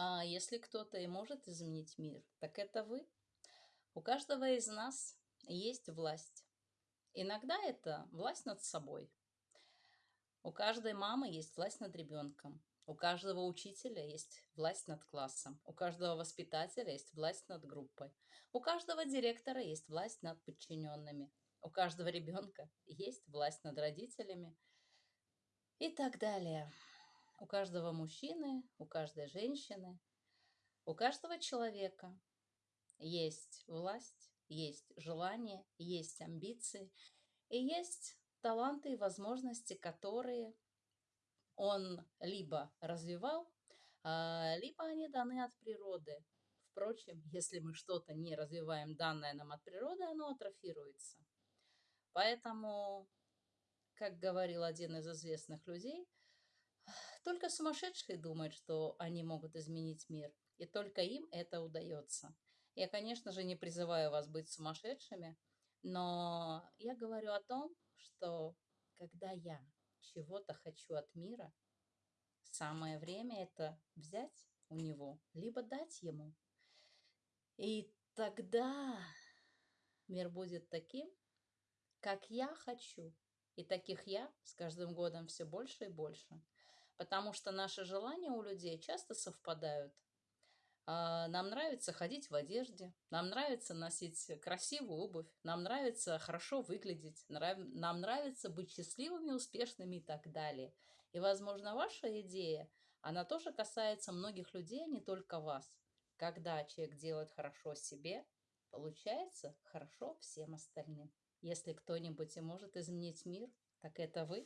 А если кто-то и может изменить мир, так это вы. У каждого из нас есть власть. Иногда это власть над собой. У каждой мамы есть власть над ребенком. У каждого учителя есть власть над классом. У каждого воспитателя есть власть над группой. У каждого директора есть власть над подчиненными. У каждого ребенка есть власть над родителями и так далее. У каждого мужчины, у каждой женщины, у каждого человека есть власть, есть желание, есть амбиции и есть таланты и возможности, которые он либо развивал, а, либо они даны от природы. Впрочем, если мы что-то не развиваем, данное нам от природы, оно атрофируется. Поэтому, как говорил один из известных людей, только сумасшедшие думают, что они могут изменить мир, и только им это удается. Я, конечно же, не призываю вас быть сумасшедшими, но я говорю о том, что когда я чего-то хочу от мира, самое время это взять у него, либо дать ему. И тогда мир будет таким, как я хочу. И таких я с каждым годом все больше и больше. Потому что наши желания у людей часто совпадают. А, нам нравится ходить в одежде, нам нравится носить красивую обувь, нам нравится хорошо выглядеть, нам нравится быть счастливыми, успешными и так далее. И, возможно, ваша идея, она тоже касается многих людей, а не только вас. Когда человек делает хорошо себе, получается хорошо всем остальным. Если кто-нибудь и может изменить мир, так это вы.